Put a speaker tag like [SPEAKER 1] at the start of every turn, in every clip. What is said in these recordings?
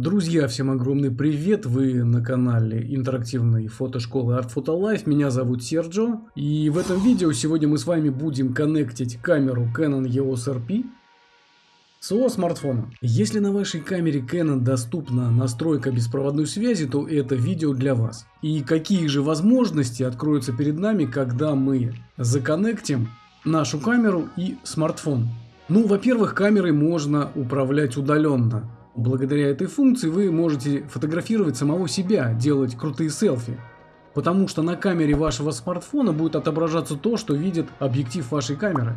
[SPEAKER 1] Друзья, всем огромный привет! Вы на канале интерактивной фотошколы Art Photo Life. Меня зовут Серджо. И в этом видео сегодня мы с вами будем коннектить камеру Canon EOS RP своего смартфона. Если на вашей камере Canon доступна настройка беспроводной связи, то это видео для вас. И какие же возможности откроются перед нами, когда мы законнектим нашу камеру и смартфон. Ну, во-первых, камерой можно управлять удаленно. Благодаря этой функции вы можете фотографировать самого себя, делать крутые селфи. Потому что на камере вашего смартфона будет отображаться то, что видит объектив вашей камеры.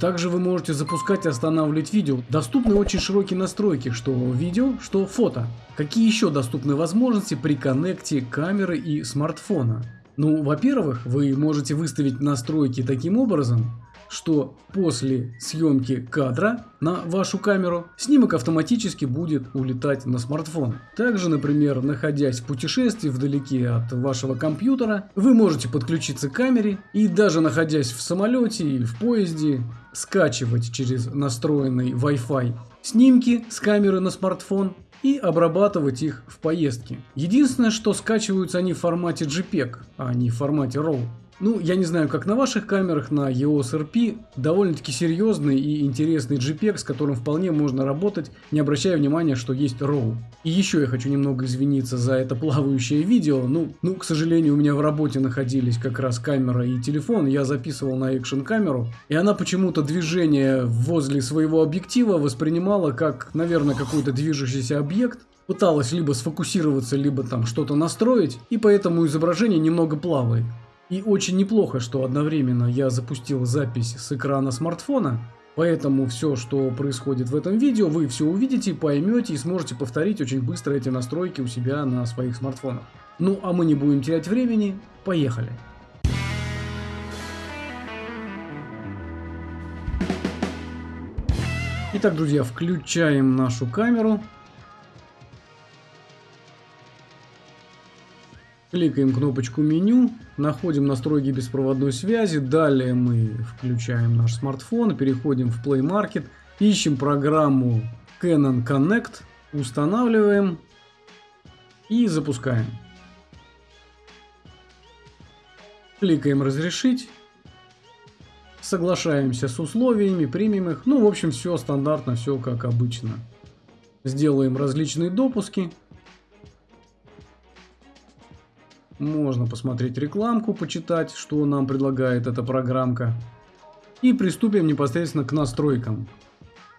[SPEAKER 1] Также вы можете запускать и останавливать видео. Доступны очень широкие настройки, что видео, что фото. Какие еще доступны возможности при коннекте камеры и смартфона? Ну, во-первых, вы можете выставить настройки таким образом, что после съемки кадра на вашу камеру снимок автоматически будет улетать на смартфон. Также, например, находясь в путешествии вдалеке от вашего компьютера, вы можете подключиться к камере и даже находясь в самолете или в поезде, скачивать через настроенный Wi-Fi снимки с камеры на смартфон и обрабатывать их в поездке. Единственное, что скачиваются они в формате JPEG, а не в формате RAW. Ну, я не знаю, как на ваших камерах, на EOS RP довольно-таки серьезный и интересный JPEG, с которым вполне можно работать, не обращая внимания, что есть RAW. И еще я хочу немного извиниться за это плавающее видео. Ну, ну, к сожалению, у меня в работе находились как раз камера и телефон, я записывал на экшен камеру, и она почему-то движение возле своего объектива воспринимала как, наверное, какой-то движущийся объект, пыталась либо сфокусироваться, либо там что-то настроить, и поэтому изображение немного плавает. И очень неплохо, что одновременно я запустил запись с экрана смартфона, поэтому все, что происходит в этом видео, вы все увидите, поймете и сможете повторить очень быстро эти настройки у себя на своих смартфонах. Ну а мы не будем терять времени, поехали! Итак, друзья, включаем нашу камеру. Кликаем кнопочку меню, находим настройки беспроводной связи, далее мы включаем наш смартфон, переходим в Play Market, ищем программу Canon Connect, устанавливаем и запускаем. Кликаем разрешить, соглашаемся с условиями, примем их, ну в общем все стандартно, все как обычно. Сделаем различные допуски. Можно посмотреть рекламку, почитать, что нам предлагает эта программка. И приступим непосредственно к настройкам.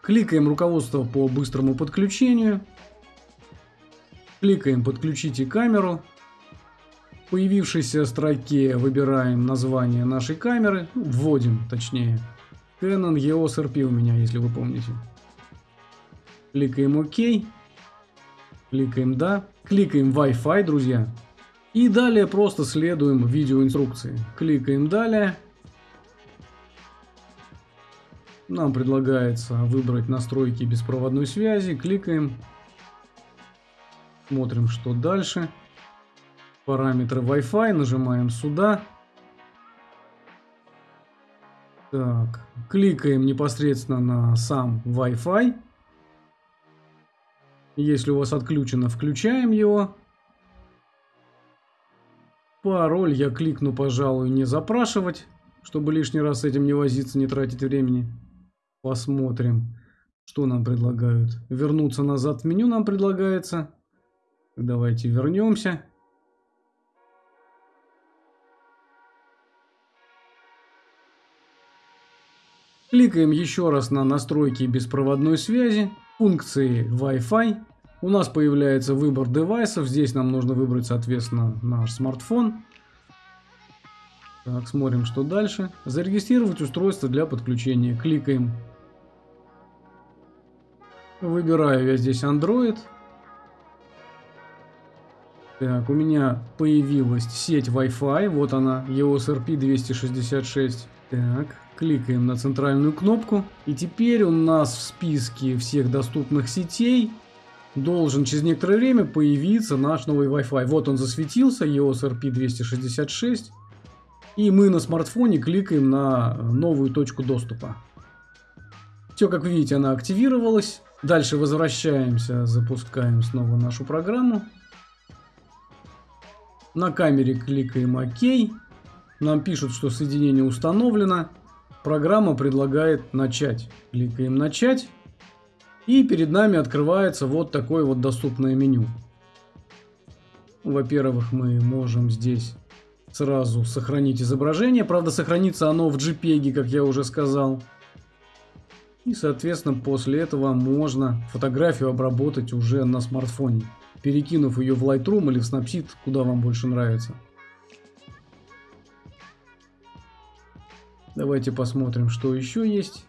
[SPEAKER 1] Кликаем руководство по быстрому подключению. Кликаем «Подключите камеру». В появившейся строке выбираем название нашей камеры, ну, вводим точнее. Canon EOS RP у меня, если вы помните. Кликаем ОК. Кликаем «Да». Кликаем Wi-Fi, друзья. И далее просто следуем видеоинструкции. Кликаем далее. Нам предлагается выбрать настройки беспроводной связи. Кликаем. Смотрим, что дальше. Параметры Wi-Fi. Нажимаем сюда. Так, кликаем непосредственно на сам Wi-Fi. Если у вас отключено, включаем его. Пароль я кликну, пожалуй, не запрашивать, чтобы лишний раз с этим не возиться, не тратить времени. Посмотрим, что нам предлагают. Вернуться назад в меню нам предлагается. Давайте вернемся. Кликаем еще раз на настройки беспроводной связи, функции Wi-Fi. У нас появляется выбор девайсов. Здесь нам нужно выбрать, соответственно, наш смартфон. Так, смотрим, что дальше. Зарегистрировать устройство для подключения. Кликаем. Выбираю я здесь Android. Так, у меня появилась сеть Wi-Fi. Вот она, EOS RP 266. Так, кликаем на центральную кнопку. И теперь у нас в списке всех доступных сетей должен через некоторое время появиться наш новый Wi-Fi. Вот он засветился, EOS RP266. И мы на смартфоне кликаем на новую точку доступа. Все, как видите, она активировалась. Дальше возвращаемся, запускаем снова нашу программу. На камере кликаем ОК. Нам пишут, что соединение установлено. Программа предлагает начать. Кликаем начать. И перед нами открывается вот такое вот доступное меню. Во-первых, мы можем здесь сразу сохранить изображение. Правда, сохранится оно в JPEG, как я уже сказал. И, соответственно, после этого можно фотографию обработать уже на смартфоне, перекинув ее в Lightroom или в Snapseed, куда вам больше нравится. Давайте посмотрим, что еще есть.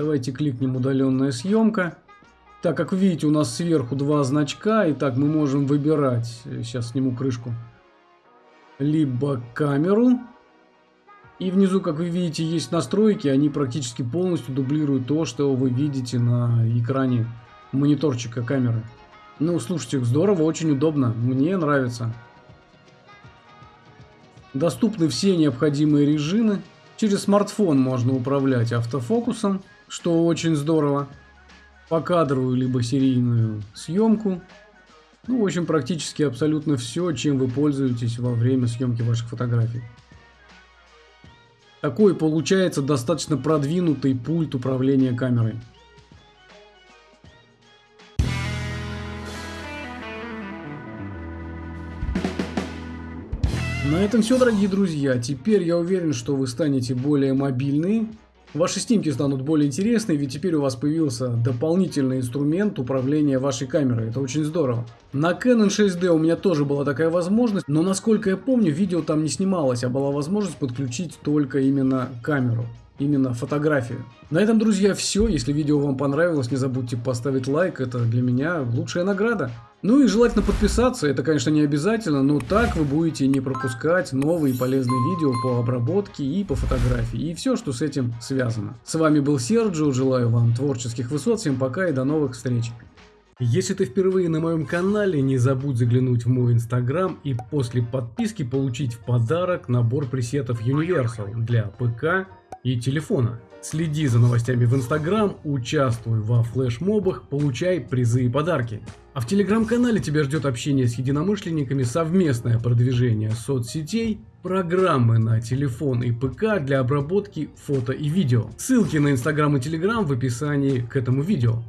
[SPEAKER 1] Давайте кликнем удаленная съемка. Так, как видите, у нас сверху два значка. И так мы можем выбирать. Сейчас сниму крышку. Либо камеру. И внизу, как вы видите, есть настройки. Они практически полностью дублируют то, что вы видите на экране мониторчика камеры. Ну, слушайте, здорово, очень удобно. Мне нравится. Доступны все необходимые режимы. Через смартфон можно управлять автофокусом, что очень здорово. Покадровую либо серийную съемку. Ну, в общем, практически абсолютно все, чем вы пользуетесь во время съемки ваших фотографий. Такой получается достаточно продвинутый пульт управления камерой. На этом все, дорогие друзья. Теперь я уверен, что вы станете более мобильны. Ваши снимки станут более интересны, ведь теперь у вас появился дополнительный инструмент управления вашей камерой. Это очень здорово. На Canon 6D у меня тоже была такая возможность, но насколько я помню, видео там не снималось, а была возможность подключить только именно камеру именно фотографию. На этом, друзья, все. Если видео вам понравилось, не забудьте поставить лайк. Это для меня лучшая награда. Ну и желательно подписаться. Это, конечно, не обязательно, но так вы будете не пропускать новые полезные видео по обработке и по фотографии. И все, что с этим связано. С вами был Серджио. Желаю вам творческих высот. Всем пока и до новых встреч. Если ты впервые на моем канале, не забудь заглянуть в мой инстаграм и после подписки получить в подарок набор пресетов Universal для ПК и телефона. Следи за новостями в Инстаграм, участвуй во флешмобах, получай призы и подарки. А в Телеграм-канале тебя ждет общение с единомышленниками, совместное продвижение соцсетей, программы на телефон и ПК для обработки фото и видео. Ссылки на Инстаграм и Телеграм в описании к этому видео.